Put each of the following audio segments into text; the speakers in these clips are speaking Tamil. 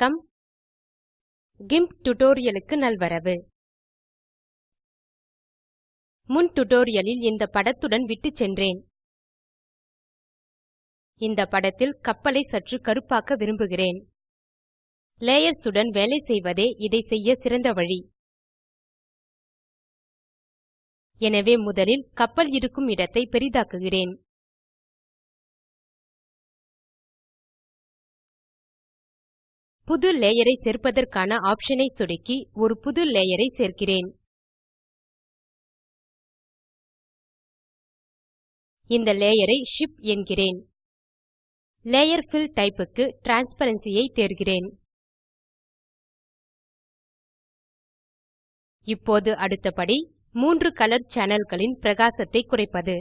வணக்கம். GIMP tutorialக்கு நல்வரவு. முன் tutorialலில் இந்த படத்துடன் விட்டுச் சென்றேன். இந்த படத்தில் கப்பலை சற்று கருப்பாக்க விரும்புகிறேன். லேயர்ஸ் உடன் வேலை செய்வதே இதை செய்ய சிறந்த வழி. எனவே முதலில் கப்பல் இருக்கும் இடத்தை பெரிதாக்குகிறேன். புது லேயரை சேர்ப்பதற்கான ஆப்ஷனை சொடுக்கி ஒரு புது லேயரை சேர்க்கிறேன். இந்த லேயரை ஷிப் என்கிறேன். லேயர் ஃபில் டைப்புக்கு க்கு டிரான்ஸ்பரன்சி ஐ தேர்கிறேன். இப்போது அடுத்த படி மூன்று கலர் சேனல்களின் பிரகாசத்தை குறைப்பது.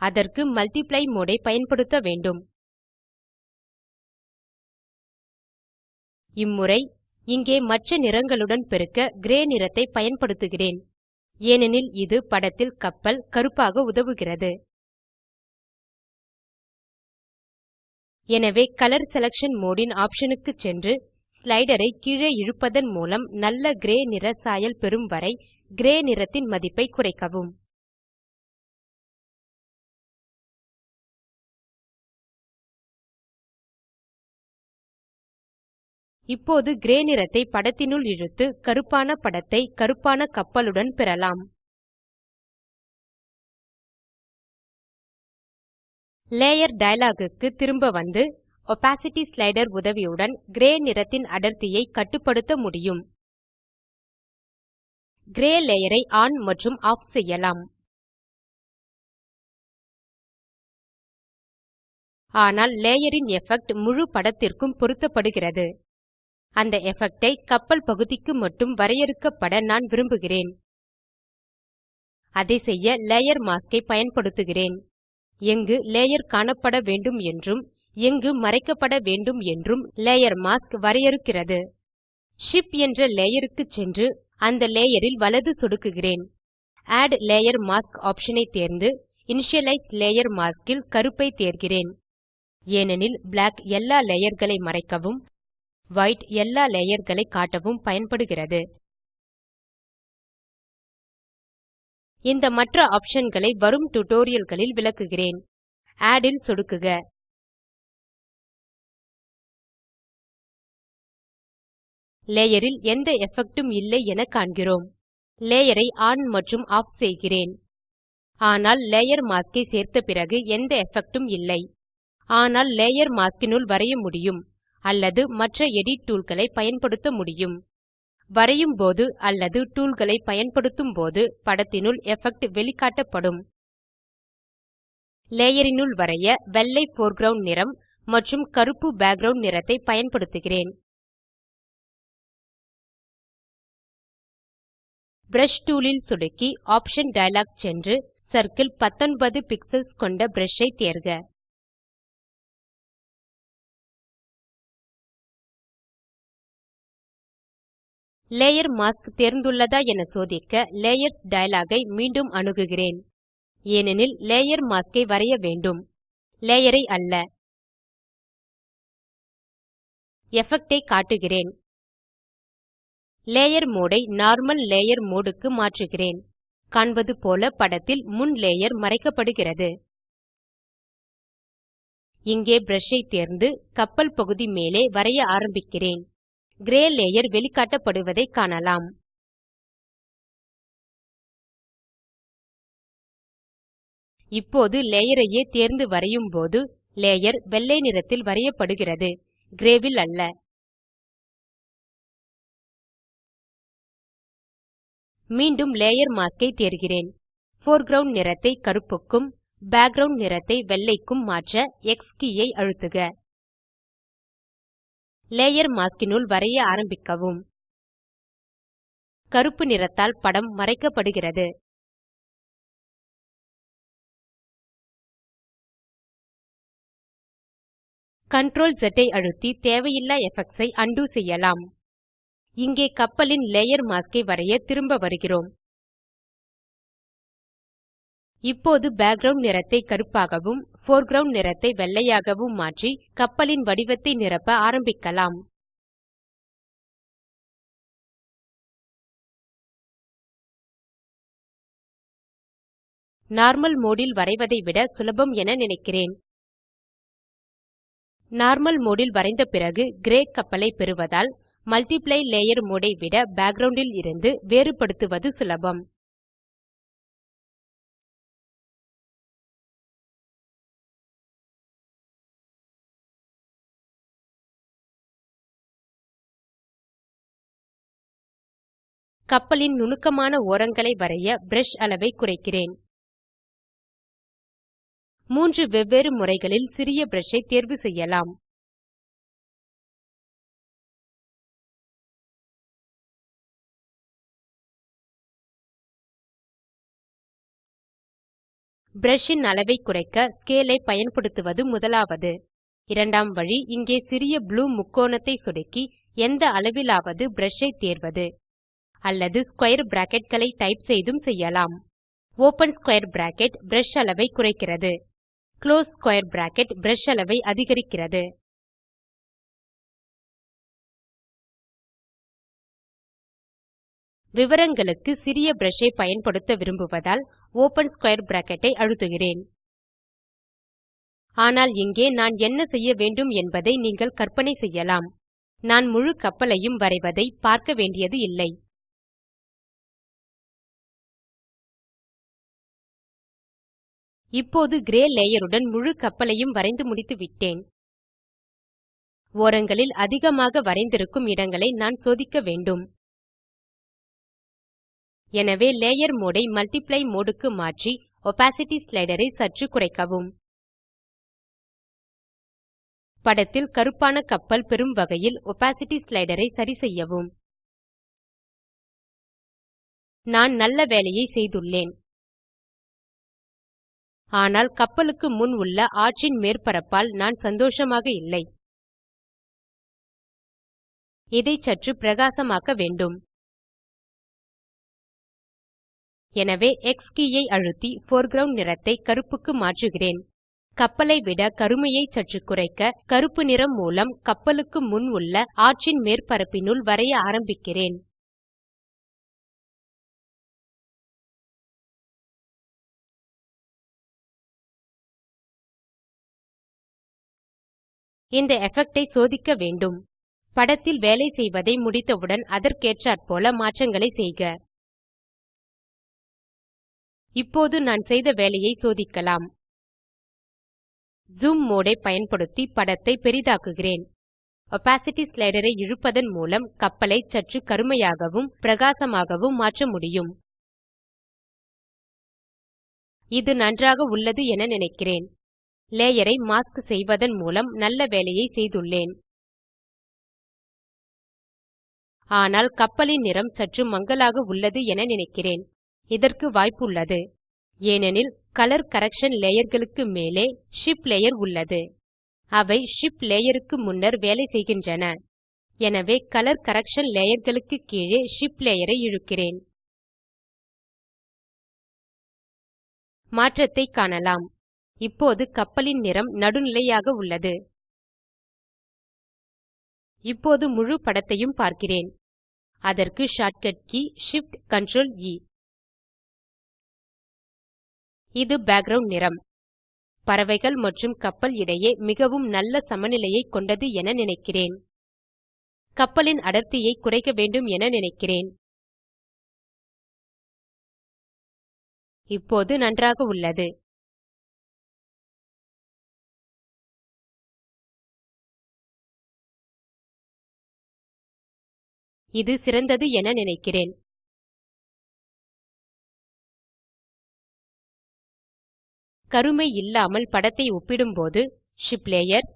அதற்கு மல்ட்டிப்ளை மோடு ஐ பயன்படுத்த வேண்டும். இம்முறை இங்கே மற்ற நிறங்களுடன் பெருக்க கிரே நிறத்தை பயன்படுத்துகிறேன். ஏனெனில் இது படத்தில் கப்பல் கருப்பாக உதவுகிறது. எனவே கலர் செலக்ஷன் மோடு ன் ஆப்ஷன் க்கு சென்று ஸ்லைடரை கீழே இழுப்பதன் மூலம் நல்ல கிரே நிற சாயல் பெறும் வரை கிரே நிறத்தின் மதிப்பை குறைக்கவும். இப்போது கிரே நிறத்தை படத்தினுள் இழுத்து கருப்பான படத்தை கருப்பான கப்பலுடன் பெறலாம். லேயர் டயலாக் க்கு திரும்ப வந்து opacity ஸ்லைடர் உதவியுடன் கிரே நிறத்தின் அடர்த்தியை கட்டுப்படுத்த முடியும். கிரே லேயரை ஆன் மற்றும் ஆஃப் செய்யலாம். ஆனால் லேயரின் எஃபெக்ட் முழு படத்திற்கும் பொருத்தப்படுகிறது. அந்த எஃபெக்டை கப்பல் பகுதிக்கு மட்டும் வரையறுக்கப்பட நான் விரும்புகிறேன். அதை செய்ய லேயர் மாஸ்க் ஐ பயன்படுத்துகிறேன். எங்கு லேயர் காணப்பட வேண்டும் என்றும் எங்கு மறைக்கப்பட வேண்டும் என்றும் லேயர் மாஸ்க் வரையறுக்கிறது. ஷிப் என்ற லேயர் க்கு சென்று அந்த லேயர் ல் வலது சொடுக்குகிறேன். ஆட் லேயர் மாஸ்க் ஆப்ஷன் ஐ தேர்ந்து இனிஷியலைஸ் லேயர் மாஸ்க் ல் கருப்பை தேர்கிறேன். ஏனெனில் பிளாக் எல்லா லேயர் களை மறைக்கவும் வைட் எல்லா லேயர்களை காட்டவும் பயன்படுகிறது. இந்த மற்ற ஆப்ஷன்களை வரும் டியூட்டோரியல்களில் விளக்குகிறேன். ஆட் ல் சொடுக்குக. லேயர் ல் எந்த எஃபெக்ட்டும் இல்லை என காண்கிறோம். லேயர் ஐ ஆன் மற்றும் ஆஃப் செய்கிறேன். ஆனால் லேயர் மாஸ்க் ஐ சேர்த்த பிறகு எந்த எஃபெக்ட்டும் இல்லை. ஆனால் லேயர் மாஸ்க் னுள் வரைய முடியும். அல்லது மற்ற எடிட் டூல்களை பயன்படுத்த முடியும். வரையும் போது அல்லது டூல்களை பயன்படுத்தும் போது படத்தினுள் எஃபெக்ட் வெளிக்காட்டப்படும். லேயரினுள் வரைய வெள்ளை போர்க்ரவுண்ட் நிறம் மற்றும் கருப்பு பேக்கிரவுண்ட் நிறத்தை பயன்படுத்துகிறேன். ப்ரஷ் டூல் ல் சொடுக்கி ஆப்ஷன் டயலாக் சென்று சர்க்கிள் 19 பிக்ஸல்ஸ் கொண்ட brush ஐ தேர்க. லேயர் மாஸ்க் தேர்ந்துள்ளதா என சோதிக்க லேயர்ஸ் டயலாக் ஐ மீண்டும் அணுகுகிறேன். ஏனெனில் லேயர் மாஸ்க் ஐ வரைய வேண்டும். லேயர் ஐ அல்ல. எஃபெக்ட் ஐ காட்டுகிறேன். லேயர் மோடு ஐ நார்மல் லேயர் மோடு க்கு மாற்றுகிறேன். காண்பது போல படத்தில் முன் லேயர் மறைக்கப்படுகிறது. இங்கே brush ஐ தேர்ந்து கப்பல் பகுதி மேலே வரைய ஆரம்பிக்கிறேன். கிரே லேயர் வெளிக்காட்டப்படுவதை காணலாம். இப்போது லேயரையே தேர்ந்து வரையும் போது லேயர் வெள்ளை நிறத்தில் வரையப்படுகிறது. கிரேவில் அல்ல. மீண்டும் லேயர் மாஸ்கை தேர்கிறேன். போர்க்ரவுண்ட் நிறத்தை கருப்புக்கும் பேக்கிரவுண்ட் நிறத்தை வெள்ளைக்கும் மாற்ற எக்ஸ் கீயை அழுத்துக. லேயர் மாஸ்கினுள் வரைய ஆரம்பிக்கவும். கருப்பு நிறத்தால் படம் மறைக்கப்படுகிறது. Ctrl Z ஐ அழுத்தி தேவையில்லா எஃபெக்ட்ஸ் ஐ உண்டோ செய்யலாம். இங்கே கப்பலின் லேயர் மாஸ்க் ஐ வரைய திரும்ப வருகிறோம். இப்போது பேக்கிரவுண்ட் நிறத்தை கருப்பாகவும் போர்க்கிரவுண்ட் நிறத்தை வெள்ளையாகவும் மாற்றி கப்பலின் வடிவத்தை நிரப்ப ஆரம்பிக்கலாம். நார்மல் மோடில் வரைவதை விட சுலபம் என நினைக்கிறேன். நார்மல் மோடில் வரைந்த பிறகு கிரே கப்பலை பெறுவதால் மல்டிப்ளை லேயர் மோடை விட பேக்ரவுண்டில் இருந்து வேறுபடுத்துவது சுலபம். கப்பலின் நுணுக்கமான ஓரங்களை வரைய ப்ரஷ் அளவை குறைக்கிறேன். மூன்று வெவ்வேறு முறைகளில் சிறிய பிரஷை தேர்வு செய்யலாம். பிரஷின் அளவை குறைக்க ஸ்கேலை பயன்படுத்துவது முதலாவது. இரண்டாம் வழி இங்கே சிறிய ப்ளூ முக்கோணத்தை சொடுக்கி எந்த அளவிலாவது பிரஷை தேர்வது. அல்லது ஸ்கொயர் பிராக்கெட்களை டைப் செய்தும் செய்யலாம். ஓப்பன் ஸ்கொயர் பிராக்கெட் பிரஷ் அளவை குறைக்கிறது. குளோஸ் ஸ்கொயர் பிராக்கெட் பிரஷ் அளவை அதிகரிக்கிறது. விவரங்களுக்கு சிறிய brush ஐ பயன்படுத்த விரும்புவதால் ஓப்பன் ஸ்க்வேர் பிராக்கெட் ஐ அழுத்துகிறேன். ஆனால் இங்கே நான் என்ன செய்ய வேண்டும் என்பதை நீங்கள் கற்பனை செய்யலாம். நான் முழு கப்பலையும் வரைவதை பார்க்க வேண்டியது இல்லை. இப்போது கிரே லேயர் உடன் முழு கப்பலையும் வரைந்து முடித்துவிட்டேன் ஓரங்களில் அதிகமாக வரைந்திருக்கும் இடங்களை நான் சோதிக்க வேண்டும். எனவே லேயர் மோடு ஐ மல்ட்டிப்ளை மோடு க்கு மாற்றி opacity ஸ்லைடர் ஐ சற்று குறைக்கவும். படத்தில் கருப்பான கப்பல் பெறும் வகையில் opacity ஸ்லைடர் ஐ சரிசெய்யவும் நான் நல்ல வேலையை செய்துள்ளேன். ஆனால் கப்பலுக்கு முன் உள்ள ஆற்றின் மேற்பரப்பால் நான் சந்தோஷமாக இல்லை. இதை சற்று பிரகாசமாக்க வேண்டும். எனவே எக்ஸ் கே ஐ அழுத்தி போர்க்ரவுண்ட் நிறத்தை கருப்புக்கு மாற்றுகிறேன். கப்பலை விட கருமையை சற்று குறைக்க கருப்பு நிறம் மூலம் கப்பலுக்கு முன் உள்ள ஆற்றின் மேற்பரப்பினுள் வரைய ஆரம்பிக்கிறேன். இந்த எஃபெக்ட் ஐ சோதிக்க வேண்டும். படத்தில் வேலை செய்வதை முடித்தவுடன் அதற்கேற்றாற்போல மாற்றங்களை செய்க. இப்போது நான் செய்த வேலையை சோதிக்கலாம். ஜூம் மோடை ஐ பயன்படுத்தி படத்தை பெரிதாக்குகிறேன். opacity ஸ்லைடர் ஐ இழுப்பதன் மூலம் கப்பலை சற்று கருமையாகவும் பிரகாசமாகவும் மாற்ற முடியும். இது நன்றாக உள்ளது என நினைக்கிறேன். லேயர் ஐ மாஸ்க் செய்வதன் மூலம் நல்ல வேலையை செய்துள்ளேன். ஆனால் கப்பலின் நிறம் சற்று மங்கலாக உள்ளது என நினைக்கிறேன். இதற்கு வாய்ப்புள்ளது. ஏனெனில் கலர் கரக்ஷன் லேயர்களுக்கு மேலே ஷிப் லேயர் உள்ளது. அவை ஷிப் லேயர் க்கு முன்னர் வேலை செய்கின்றன. எனவே கலர் கரக்ஷன் லேயர்களுக்கு கீழே ஷிப் லேயர் ஐ இழுக்கிறேன். மாற்றத்தை காணலாம். இப்போது கப்பலின் நிறம் நடுநிலையாக உள்ளது. இப்போது முழு படத்தையும் பார்க்கிறேன். அதற்கு shortcut key Shift Ctrl E. இது பேக்கிரவுண்ட் நிறம். பறவைகள் மற்றும் கப்பல் இடையே மிகவும் நல்ல சமநிலையை கொண்டது என நினைக்கிறேன். கப்பலின் அடர்த்தியை குறைக்க வேண்டும் என நினைக்கிறேன். இப்போது நன்றாக உள்ளது. இது சிறந்தது என நினைக்கிறேன். கருமை இல்லாமல் படத்தை ஒப்பிடும்போது ஷிப் லேயர்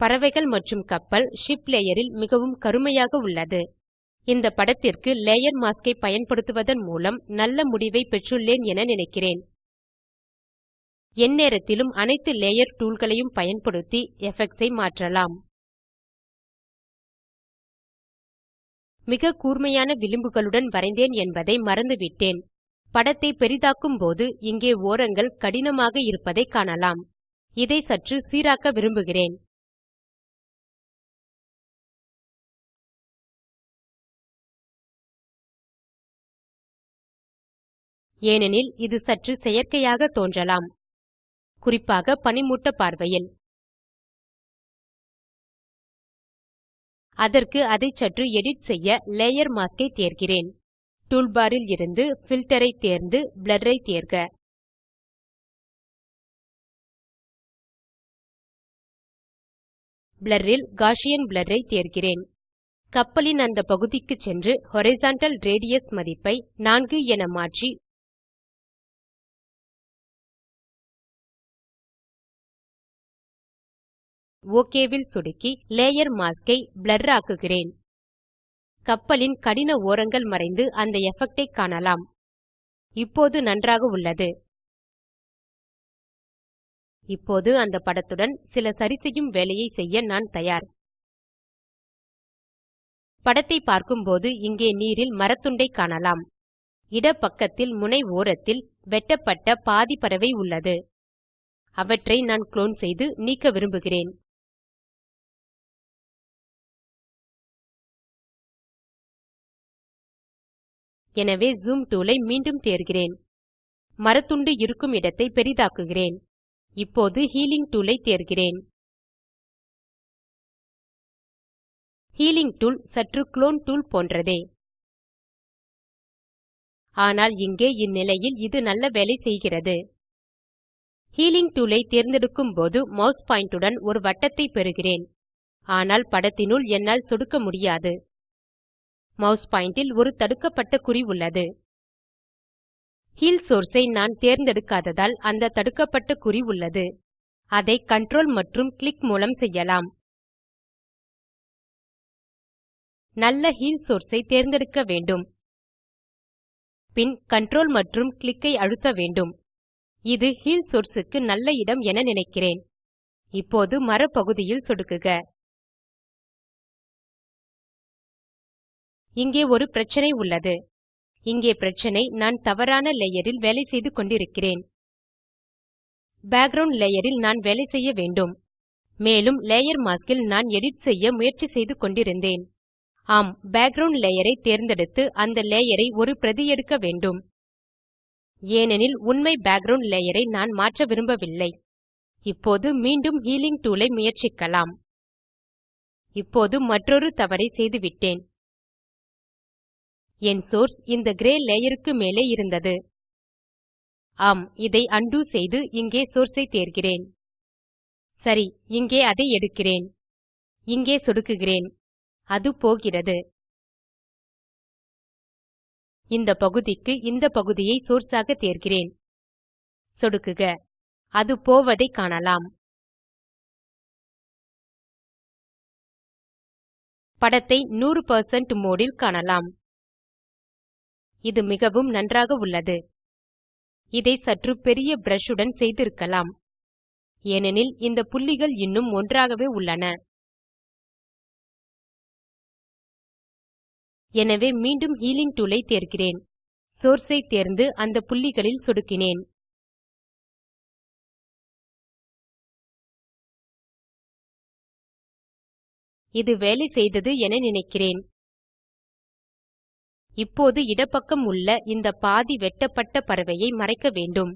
பறவைகள் மற்றும் கப்பல் ஷிப் லேயரில் மிகவும் கருமையாக உள்ளது. இந்த படத்திற்கு லேயர் மாஸ்க் ஐ பயன்படுத்துவதன் மூலம் நல்ல முடிவை பெற்றுள்ளேன் என நினைக்கிறேன். எந்நேரத்திலும் அனைத்து லேயர் டூல்களையும் பயன்படுத்தி எஃபெக்ட்ஸ் ஐ மாற்றலாம். மிக கூர்மையான விளிம்புகளுடன் வரைந்தேன் என்பதை மறந்துவிட்டேன். படத்தை பெரிதாக்கும் போது இங்கே ஓரங்கள் கடினமாக இருப்பதை காணலாம். இதை சற்று சீராக்க விரும்புகிறேன். ஏனெனில் இது சற்று செயற்கையாக தோன்றலாம். குறிப்பாக பனிமூட்ட பார்வையில். அதற்கு அதை சற்று எடிட் செய்ய லேயர் மாஸ்க் ஐ தேர்கிறேன். டூல்பார் இருந்து பில்ட்டர் ஐ தேர்ந்து பிளர் ஐ தேர்க. பிளர் ல் காஷியன் பிளர் ஐ தேர்கிறேன். கப்பலின் அந்த பகுதிக்கு சென்று ஹாரிசன்டல் ரேடியஸ் மதிப்பை 4 என மாற்றி OK வில் சொடுக்கி லேயர் மாஸ்க் ஐ பிளர் ஆக்குகிறேன். கப்பலின் கடின ஓரங்கள் மறைந்து அந்த எஃபெக்ட் ஐ காணலாம். இப்போது நன்றாக உள்ளது. இப்போது அந்த படத்துடன் சில சரிசெய்யும் வேலையை செய்ய நான் தயார். படத்தை பார்க்கும்போது இங்கே நீரில் மரத்துண்டை காணலாம். இடப்பக்கத்தில் முனை ஓரத்தில் வெட்டப்பட்ட பாதி பறவை உள்ளது. அவற்றை நான் குளோன் செய்து நீக்க விரும்புகிறேன். எனவே ஜூம் டூலை மீண்டும் தேர்கிறேன். மரத்துண்டு இருக்கும் இடத்தை பெரிதாக்குகிறேன். இப்போது ஹீலிங் டூலை தேர்கிறேன். ஹீலிங் டூல் சற்று குளோன் டூல் போன்றதே. ஆனால் இங்கே இந்நிலையில் இது நல்ல வேலை செய்கிறது. ஹீலிங் டூல் ஐ தேர்ந்தெடுக்கும் போது மவுஸ் பாயிண்ட் உடன் ஒரு வட்டத்தை பெறுகிறேன். ஆனால் படத்தினுள் என்னால் சொடுக்க முடியாது. மவுஸ் பாயிண்டில் ஒரு தடுக்கப்பட்ட குறி உள்ளது. ஹீல் சோர்ஸ் ஐ நான் தேர்ந்தெடுக்காததால் அந்த தடுக்கப்பட்ட குறி உள்ளது. அதை கன்ட்ரோல் மற்றும் கிளிக் மூலம் செய்யலாம். நல்ல ஹீல் சோர்ஸ் ஐ தேர்ந்தெடுக்க வேண்டும். பின் கன்ட்ரோல் மற்றும் கிளிக் ஐ அழுத்த வேண்டும். இது ஹீல் சோர்ஸ் க்கு நல்ல இடம் என நினைக்கிறேன். இப்போது மரப்பகுதியில் சொடுக்குக. இங்கே ஒரு பிரச்சனை உள்ளது. இங்கே பிரச்சனை நான் தவறான லேயரில் வேலை செய்து கொண்டிருக்கிறேன். பேக்கிரவுண்ட் லேயரில் நான் வேலை செய்ய வேண்டும். மேலும் லேயர் மாஸ்க் ல் நான் எடிட் செய்ய முயற்சி செய்து கொண்டிருந்தேன். ஆம் பேக்கிரவுண்ட் லேயர் ஐ தேர்ந்தெடுத்து அந்த லேயர் ஐ ஒரு பிரதி எடுக்க வேண்டும். ஏனெனில் உண்மை பேக்கிரவுண்ட் லேயர் ஐ நான் மாற்ற விரும்பவில்லை. இப்போது மீண்டும் ஹீலிங் டூல் ஐ முயற்சிக்கலாம். இப்போது மற்றொரு தவறை செய்துவிட்டேன். என் சோர்ஸ் இந்த கிரே லேயருக்கு மேலே இருந்தது. ஆம் இதை அண்டு செய்து இங்கே சோர்ஸ் ஐ தேர்கிறேன். சரி இங்கே அதை எடுக்கிறேன். இங்கே சொடுக்குகிறேன். அது போகிறது. இந்த பகுதிக்கு இந்த பகுதியை சோர்ஸ் ஆக தேர்கிறேன். சொடுக்குக. அது போவதை காணலாம். படத்தை 100 மோடு ல் காணலாம். இது மிகவும் நன்றாக உள்ளது. இதை சற்று பெரிய ப்ரஷ் உடன் செய்திருக்கலாம். ஏனெனில் இந்த புள்ளிகள் இன்னும் ஒன்றாகவே உள்ளன. எனவே மீண்டும் ஹீலிங் டூல் ஐ தேர்கிறேன். சோர்ஸ் ஐ தேர்ந்து அந்த புள்ளிகளில் சொடுக்கினேன். இது வேலை செய்தது என நினைக்கிறேன். இப்போது இடப்பக்கம் உள்ள இந்த பாதி வெட்டப்பட்ட பறவையை மறைக்க வேண்டும்.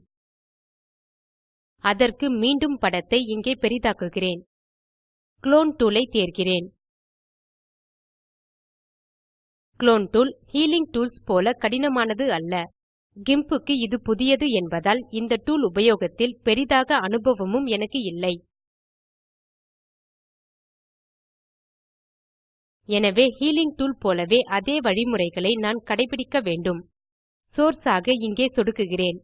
அதற்கு மீண்டும் படத்தை இங்கே பெரிதாக்குகிறேன். குளோன் டூல் ஐ தேர்கிறேன். குளோன் டூல் ஹீலிங் டூல்ஸ் போல கடினமானது அல்ல. கிம்புக்கு இது புதியது என்பதால் இந்த டூல் உபயோகத்தில் பெரிதாக அனுபவமும் எனக்கு இல்லை. எனவே ஹீலிங் டூல் போலவே அதே வழிமுறைகளை நான் கடைபிடிக்க வேண்டும். சோர்ஸ் ஆக இங்கே சொடுக்குகிறேன்.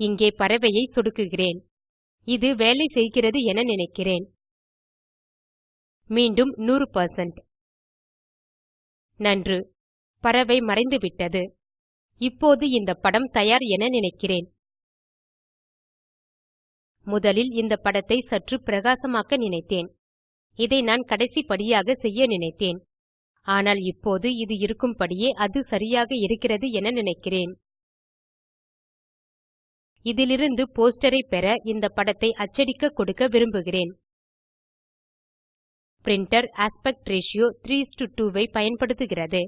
இங்கே பறவையை சொடுக்குகிறேன். இது வேலை செய்கிறது என நினைக்கிறேன். மீண்டும் 100 நன்று. பறவை மறைந்துவிட்டது. இப்போது இந்த படம் தயார் என நினைக்கிறேன். முதலில் இந்த படத்தை சற்று பிரகாசமாக்க நினைத்தேன். இதை நான் கடைசி படியாக செய்ய நினைத்தேன். ஆனால் இப்போது இது இருக்கும்படியே அது சரியாக இருக்கிறது என நினைக்கிறேன். இதிலிருந்து போஸ்டரை பெற இந்த படத்தை அச்சடிக்க கொடுக்க விரும்புகிறேன். பிரின்டர் ஆஸ்பெக்ட் ரேஷியோ 3 2 ஐ பயன்படுத்துகிறது.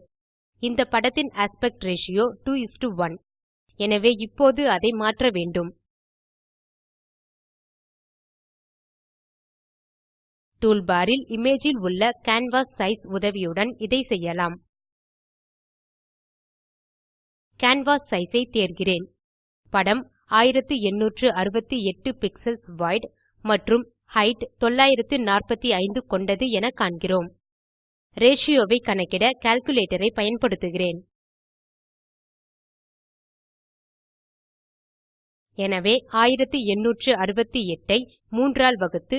இந்த படத்தின் ஆஸ்பெக்ட் ரேஷியோ 2 1 எனவே இப்போது அதை மாற்ற வேண்டும். டூல்பார் ல் இமேஜ் உள்ள கேன்வாஸ் சைஸ் உதவியுடன் இதை செய்யலாம். கேன்வாஸ் சைஸ் ஐ தேர்கிறேன். படம் 1868 பிக்சல்ஸ் வைட் மற்றும் ஹெய்ட் 945 கொண்டது என காண்கிறோம். ரேஷியோ ஐ கணக்கிட கால்குலேட்டர் ஐ பயன்படுத்துகிறேன். எனவே 1868 ஐ 3 ஆல் வகுத்து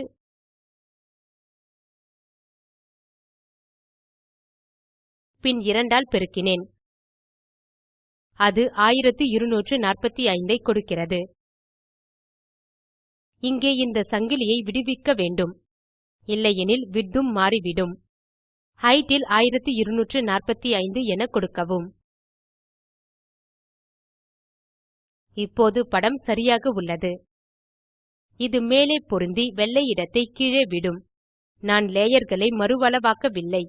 பின் 2 ஆல் பெருக்கினேன். அது 1245 ஐ கொடுக்கிறது. இங்கே இந்த சங்கிலியை விடுவிக்க வேண்டும். இல்லையெனில் விட்டும் மாறிவிடும். ஹெய்ட் ல் 1245 என கொடுக்கவும். இப்போது படம் சரியாக உள்ளது. இது மேலே பொருந்தி வெள்ளை இடத்தை கீழே விடும். நான் லேயர்களை மறுஅளவாக்கவில்லை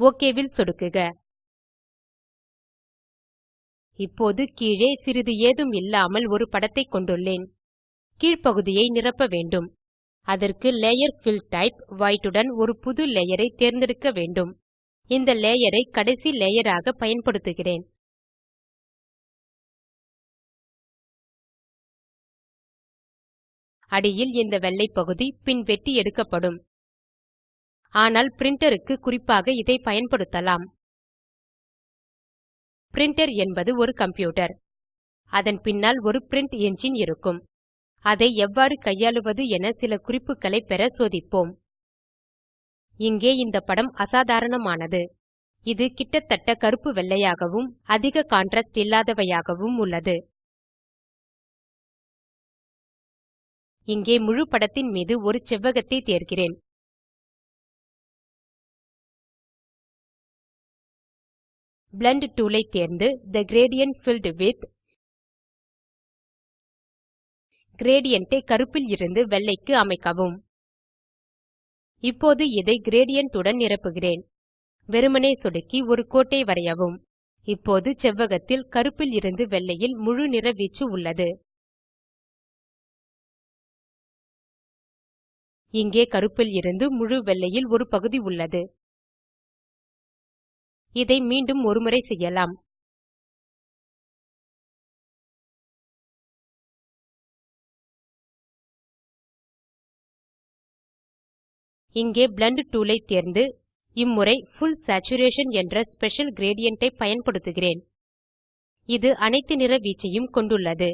OK ல் சொடுக்குக. இப்போது கீழே சிறிது ஏதும் இல்லாமல் ஒரு படத்தை கொண்டுள்ளேன். கீழ்ப்பகுதியை நிரப்ப வேண்டும். அதற்கு லேயர் ஃபில் டைப் வைட் உடன் ஒரு புது லேயரை தேர்ந்தெடுக்க வேண்டும். இந்த லேயரை கடைசி லேயராக பயன்படுத்துகிறேன். அடியில் இந்த வெள்ளை பகுதி பின் வெட்டி எடுக்கப்படும். ஆனால் பிரின்டர் க்கு குறிப்பாக இதை பயன்படுத்தலாம். பிரின்டர் என்பது ஒரு கம்ப்யூட்டர் அதன் பின்னால் ஒரு பிரின்ட் என்ஜின் இருக்கும். அதை எவ்வாறு கையாளுவது என சில குறிப்புகளை பெற சோதிப்போம். இங்கே இந்த படம் அசாதாரணமானது. இது கிட்டத்தட்ட கருப்பு வெள்ளையாகவும் அதிக கான்ட்ராஸ்ட் இல்லாதவையாகவும் உள்ளது. இங்கே முழு படத்தின் மீது ஒரு செவ்வகத்தை தேர்கிறேன். பிளெண்ட் டூல் ஐ தேர்ந்து the gradient build with gradient ஐ கருப்பில் இருந்து வெள்ளைக்கு அமைக்கவும். இப்போது இதை கிரேடியன்ட் உடன் நிரப்புகிறேன். வெறுமனே சொடுக்கி ஒரு கோட்டை வரையவும். இப்போது செவ்வகத்தில் கருப்பில் இருந்து வெள்ளையில் முழு நிறவீச்சு உள்ளது. இங்கே கருப்பில் இருந்து முழு வெள்ளையில் ஒரு பகுதி உள்ளது. இதை மீண்டும் ஒருமுறை செய்யலாம். இங்கே Blend tool ஐ தேர்ந்து இம்முறை Full Saturation என்ற ஸ்பெஷல் கிரேடியன்ட் ஐ பயன்படுத்துகிறேன். இது அனைத்து நிற வீச்சையும் கொண்டுள்ளது.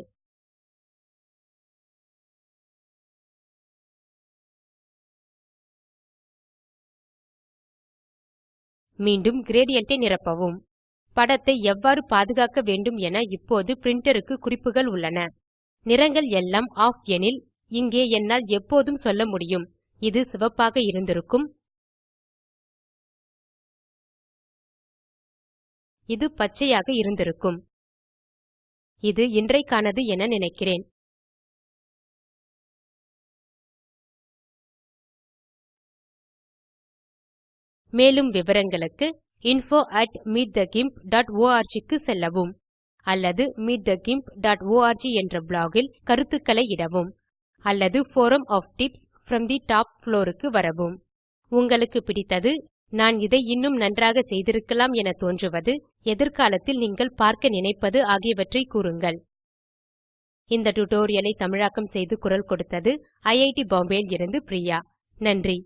மீண்டும் கிரேடியன்ட் நிரப்பவும். படத்தை எவ்வாறு பாதுகாக்க வேண்டும் என இப்போது பிரிண்டருக்கு குறிப்புகள் உள்ளன. நிறங்கள் எல்லாம் ஆஃப் எனில் இங்கே என்னால் எப்போதும் சொல்ல முடியும். இது சிவப்பாக இருந்திருக்கும். இது பச்சையாக இருந்திருக்கும். இது இன்றைக்கானது என நினைக்கிறேன். மேலும் விவரங்களுக்கு info at meetthegimporg க்கு செல்லவும் அல்லது meetthegimporg என்ற பிளாகில் ல் கருத்துக்களை இடவும் அல்லது forum of tips from the top floor க்கு வரவும். உங்களுக்கு பிடித்தது நான் இதை இன்னும் நன்றாக செய்திருக்கலாம் என தோன்றுவது எதிர்காலத்தில் நீங்கள் பார்க்க நினைப்பது ஆகியவற்றை கூறுங்கள். இந்த டுடோரியலை தமிழாக்கம் செய்து குரல் கொடுத்தது ஐஐடி பாம்பேவில் இருந்து பிரியா. நன்றி.